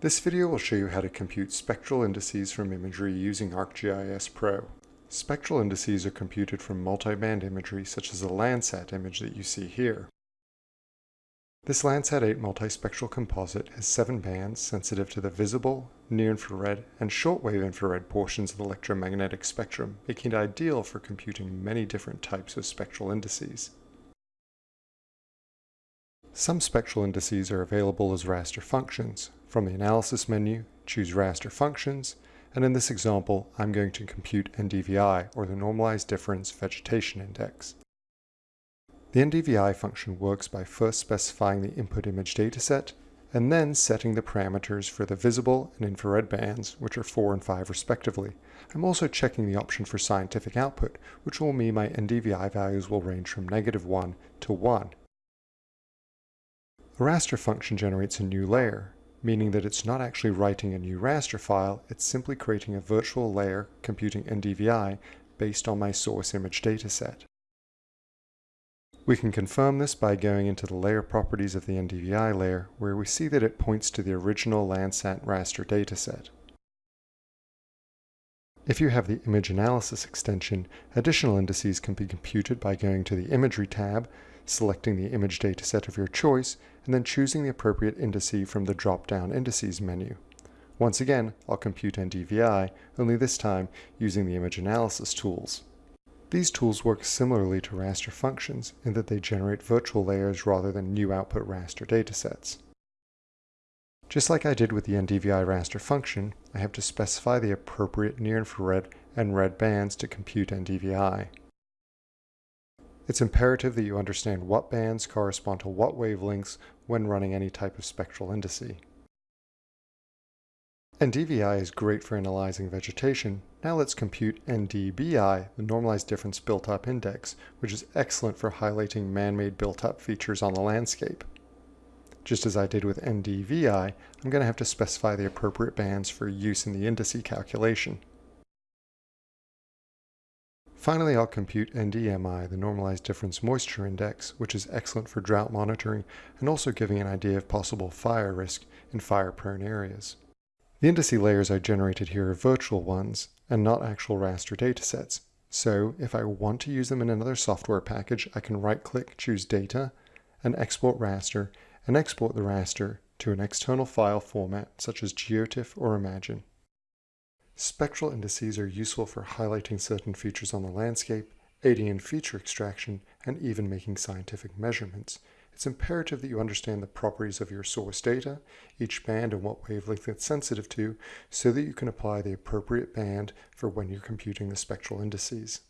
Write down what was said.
This video will show you how to compute spectral indices from imagery using ArcGIS Pro. Spectral indices are computed from multiband imagery such as the Landsat image that you see here. This Landsat 8 multispectral composite has seven bands sensitive to the visible, near-infrared, and shortwave infrared portions of the electromagnetic spectrum, making it ideal for computing many different types of spectral indices. Some spectral indices are available as raster functions. From the Analysis menu, choose Raster Functions, and in this example, I'm going to compute NDVI, or the Normalized Difference Vegetation Index. The NDVI function works by first specifying the input image dataset, and then setting the parameters for the visible and infrared bands, which are 4 and 5 respectively. I'm also checking the option for scientific output, which will mean my NDVI values will range from negative 1 to 1. The raster function generates a new layer, meaning that it's not actually writing a new raster file, it's simply creating a virtual layer computing NDVI based on my source image dataset. We can confirm this by going into the layer properties of the NDVI layer, where we see that it points to the original Landsat raster dataset. If you have the image analysis extension, additional indices can be computed by going to the Imagery tab, selecting the image dataset of your choice, and then choosing the appropriate indice from the drop-down Indices menu. Once again, I'll compute NDVI, only this time using the image analysis tools. These tools work similarly to raster functions in that they generate virtual layers rather than new output raster datasets. Just like I did with the NDVI raster function, I have to specify the appropriate near-infrared and red bands to compute NDVI. It's imperative that you understand what bands correspond to what wavelengths when running any type of spectral indice. NDVI is great for analyzing vegetation. Now let's compute NDBI, the normalized difference built-up index, which is excellent for highlighting man-made built-up features on the landscape. Just as I did with NDVI, I'm going to have to specify the appropriate bands for use in the indice calculation. Finally, I'll compute NDMI, the Normalized Difference Moisture Index, which is excellent for drought monitoring and also giving an idea of possible fire risk in fire-prone areas. The indice layers I generated here are virtual ones and not actual raster datasets. So if I want to use them in another software package, I can right-click, choose Data, and Export Raster, and export the raster to an external file format such as GeoTIFF or Imagine. Spectral indices are useful for highlighting certain features on the landscape, aiding in feature extraction, and even making scientific measurements. It's imperative that you understand the properties of your source data, each band and what wavelength it's sensitive to, so that you can apply the appropriate band for when you're computing the spectral indices.